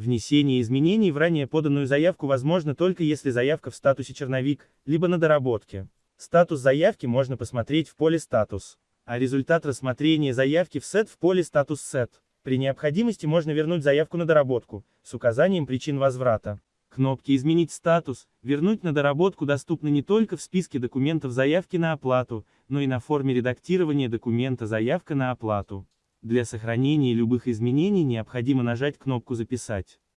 Внесение изменений в ранее поданную заявку возможно только если заявка в статусе черновик, либо на доработке. Статус заявки можно посмотреть в поле «Статус», а результат рассмотрения заявки в сет в поле «Статус сет». При необходимости можно вернуть заявку на доработку, с указанием причин возврата. Кнопки «Изменить статус», «Вернуть на доработку» доступны не только в списке документов заявки на оплату, но и на форме редактирования документа «Заявка на оплату». Для сохранения любых изменений необходимо нажать кнопку «Записать».